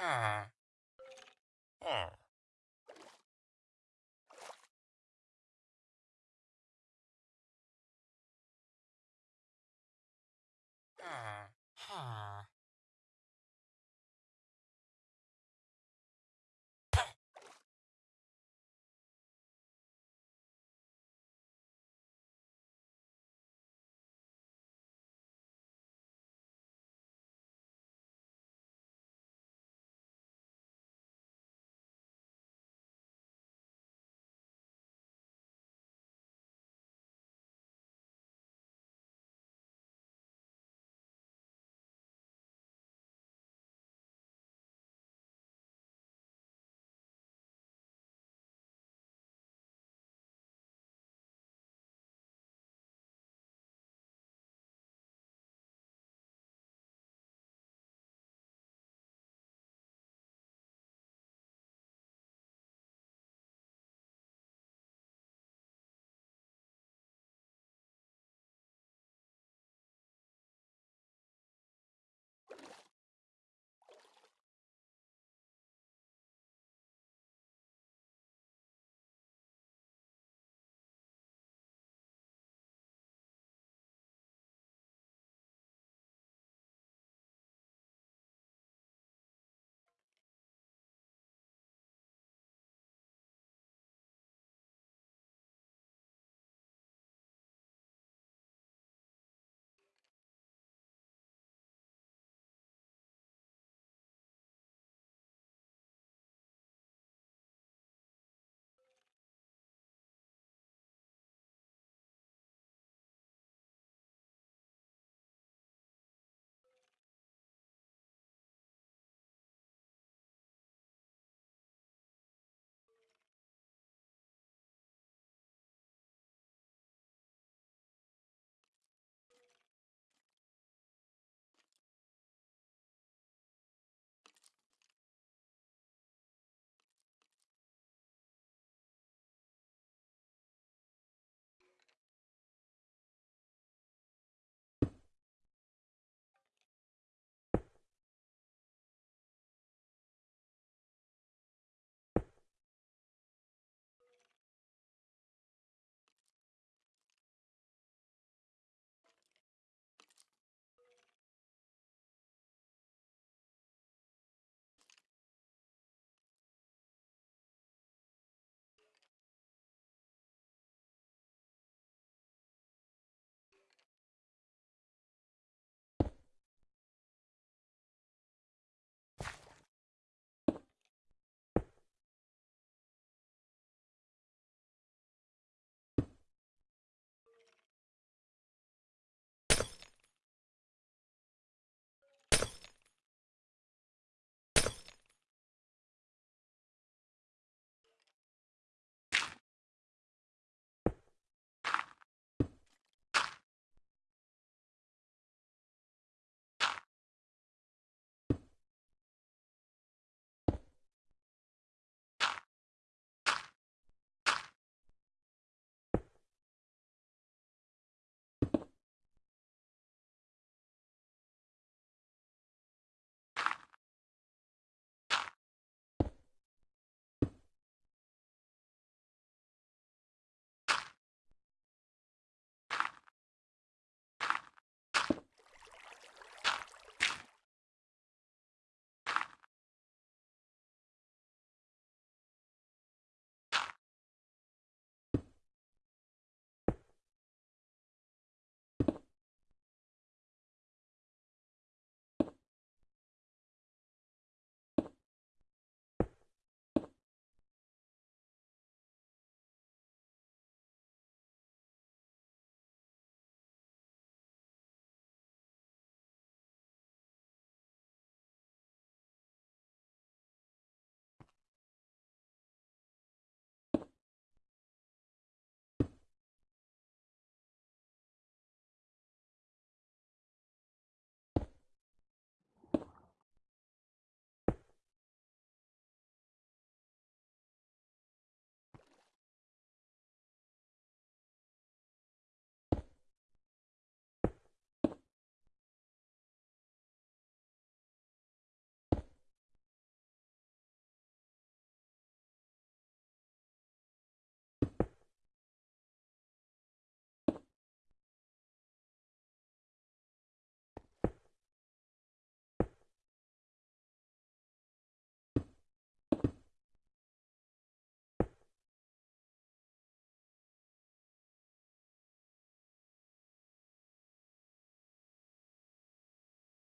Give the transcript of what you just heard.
Huh. Huh. Huh. Huh.